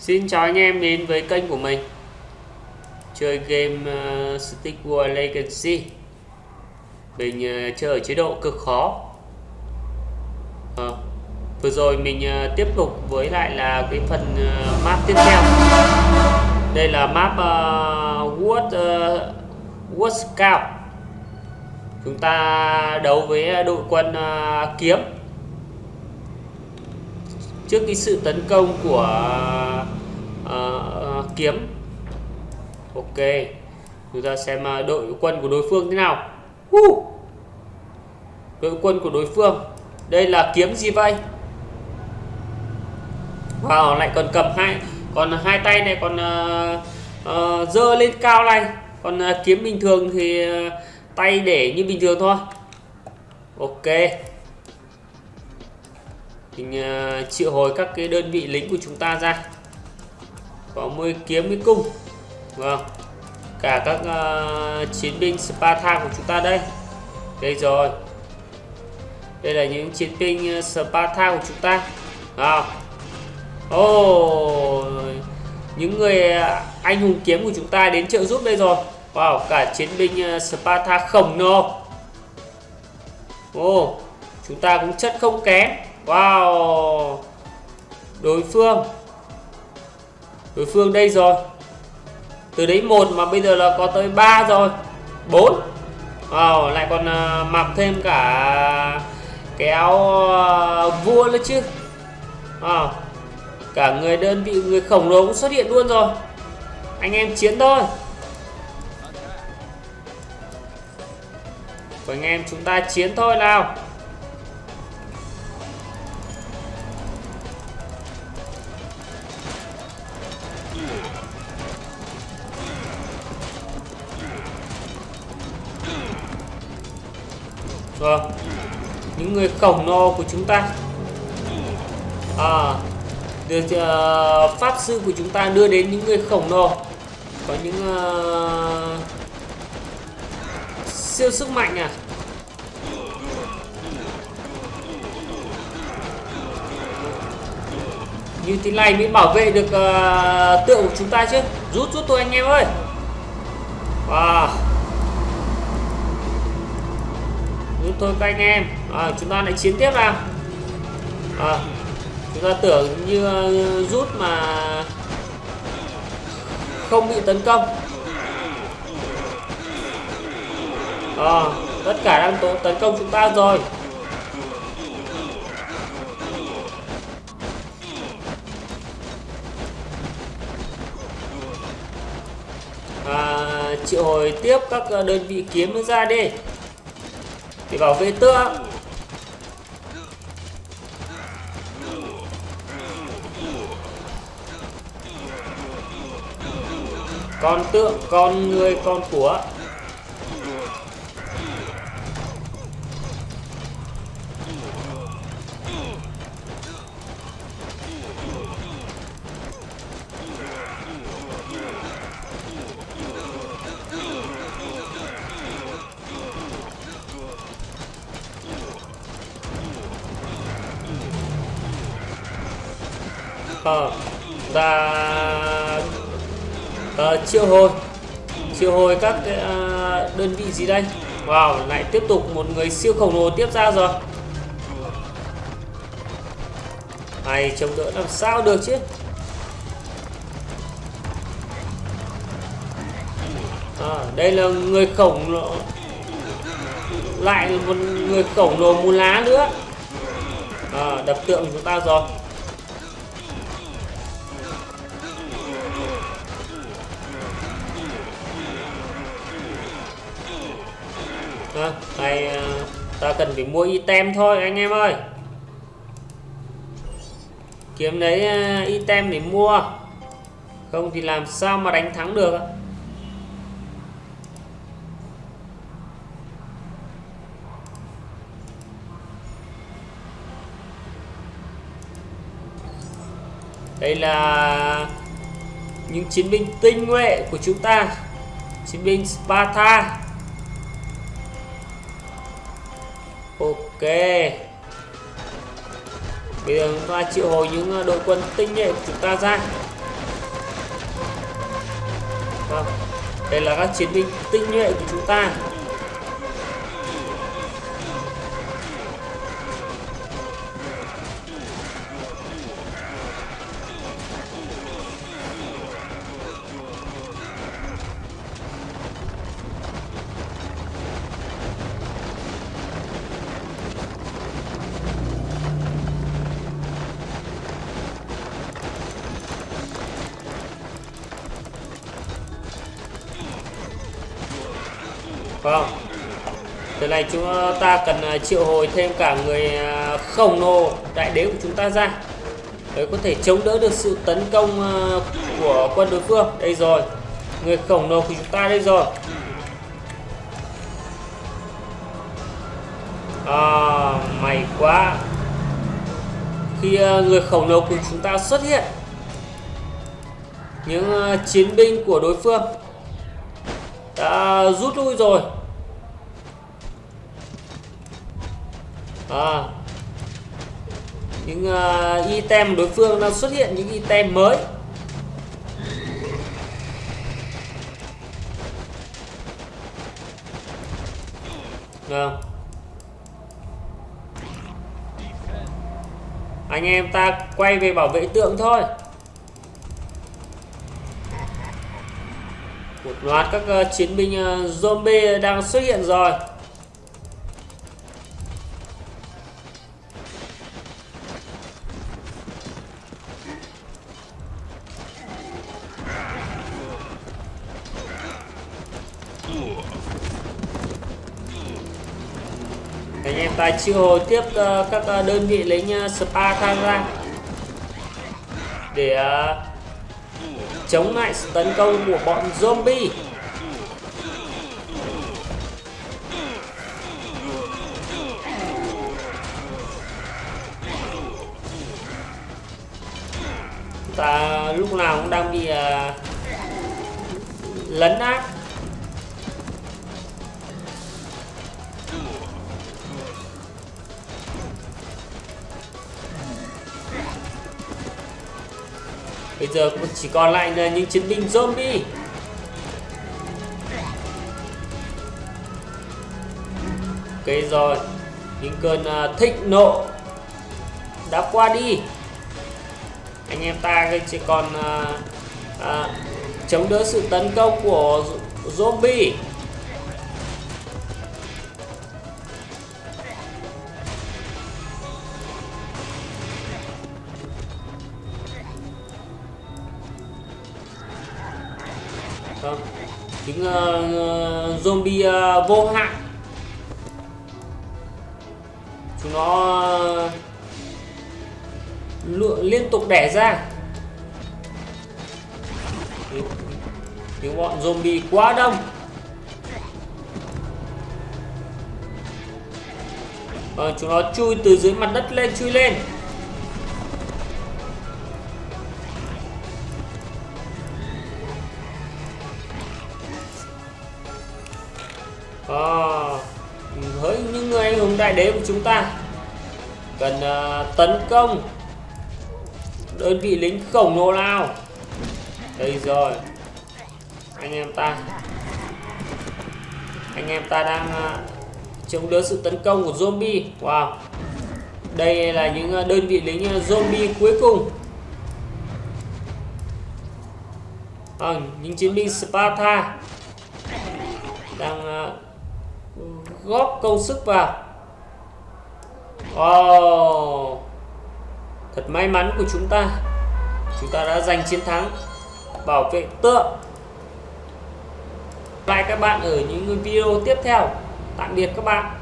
Xin chào anh em đến với kênh của mình. Chơi game uh, Stick War Legacy. Mình uh, chơi ở chế độ cực khó. À, Vừa rồi mình uh, tiếp tục với lại là cái phần uh, map tiếp theo. Đây là map uh, Wood, uh, Scout. Chúng ta đấu với đội quân uh, kiếm trước cái sự tấn công của uh, uh, kiếm. Ok chúng ta xem uh, đội quân của đối phương thế nào. Uh! đội quân của đối phương. Đây là kiếm gì vậy? Wow lại còn cầm hai còn hai tay này còn uh, uh, dơ lên cao này. Còn uh, kiếm bình thường thì uh, tay để như bình thường thôi. Ok mình uh, triệu hồi các cái đơn vị lính của chúng ta ra. Có môi kiếm với cung vâng cả các uh, chiến binh Sparta của chúng ta đây. Đây rồi. Đây là những chiến binh ờ, Sparta của chúng ta. À. oh, những người anh hùng kiếm của chúng ta đến trợ giúp đây rồi. Wow cả chiến binh Sparta khổng lồ. Oh, chúng ta cũng chất không kém. Wow. Đối phương. Đối phương đây rồi. Từ đấy một mà bây giờ là có tới 3 rồi. 4 Wow lại còn uh, mặc thêm cả Cái áo uh, vua nữa chứ. Wow. Cả người đơn vị người khổng lồ cũng xuất hiện luôn rồi. Anh em chiến thôi. Anh em chúng ta chiến thôi nào. Vâng. Những người khổng lồ của chúng ta. À được uh, Pháp sư của chúng ta đưa đến những người khổng lồ. Có những uh, Siêu sức mạnh à. Như thế này mới bảo vệ được uh, tượng của chúng ta chứ. Rút rút tôi anh em ơi. Wow. Chúng tôi các anh em. À, chúng ta lại chiến tiếp nào. À, chúng ta tưởng như ờ, rút mà không bị tấn công. À, tất cả đang tố tấn công chúng ta rồi. À, triệu hồi tiếp các đơn vị kiếm nó ra đi để bảo vệ tượng con tượng con người con của. Ờ và ờ, triệu hồi. Triệu hồi các cái, uh, đơn vị gì đây? Wow lại tiếp tục một người siêu khổng lồ tiếp ra rồi. Này chống đỡ làm sao được chứ? À, đây là người khổng lồ. Lại một người khổng lồ mù lá nữa. À, đập tượng chúng ta rồi. À, này ta cần phải mua item thôi anh em ơi. Kiếm lấy à, item để mua. Không thì làm sao mà đánh thắng được đây là những chiến binh tinh nhuệ của chúng ta. Chiến binh Sparta. ok. Bây giờ chúng ta triệu hồi những ờ, đội quân tinh nhuệ của chúng ta ra. Vâng. Đây là các chiến binh tinh nhuệ của chúng ta. Vâng. Từ này chúng ta cần à, triệu hồi thêm cả người à, khổng lồ đại đế của chúng ta ra. Để có thể chống đỡ được sự tấn công à, của quân đối phương. Đây rồi. Người khổng lồ của chúng ta đây rồi. À may quá. Khi người khổng lồ của chúng ta xuất hiện, Những chiến binh của đối phương đã rút lui rồi. À, những uh, item đối phương đang xuất hiện những item mới. Vâng. Anh em ta quay về bảo vệ tượng thôi. Một loạt các uh, chiến binh uh, zombie đang xuất hiện rồi. Anh em ta triệu hồi tiếp uh, các uh, đơn vị lính uh, spa tham gia để uh, chống lại sự tấn công của bọn zombie. Ta lúc nào cũng đang bị uh, lấn át. Bây giờ cũng chỉ còn lại là những chiến binh zombie. Ok rồi Những cơn uh, à, thịnh nộ Đã qua đi. Anh em ta chỉ còn uh, uh, Chống đỡ sự tấn công của zombie. Vâng. Những uh, zombie uh, vô hạn. Chúng nó uh, liên tục đẻ ra. Những bọn zombie quá đông. Vâng, chúng nó chui từ dưới mặt đất lên chui lên. À, với những người anh hùng đại đế của chúng ta cần uh, tấn công đơn vị lính khổng lồ nào? Đây rồi anh em ta anh em ta đang uh, chống đỡ sự tấn công của zombie. Wow đây là những đơn vị lính zombie cuối cùng. À, những chiến binh Sparta đang uh, góp công sức vào. Oh, thật may mắn của chúng ta. Chúng ta đã giành chiến thắng. Bảo vệ tượng. Lại các bạn ở những video tiếp theo. Tạm biệt các bạn.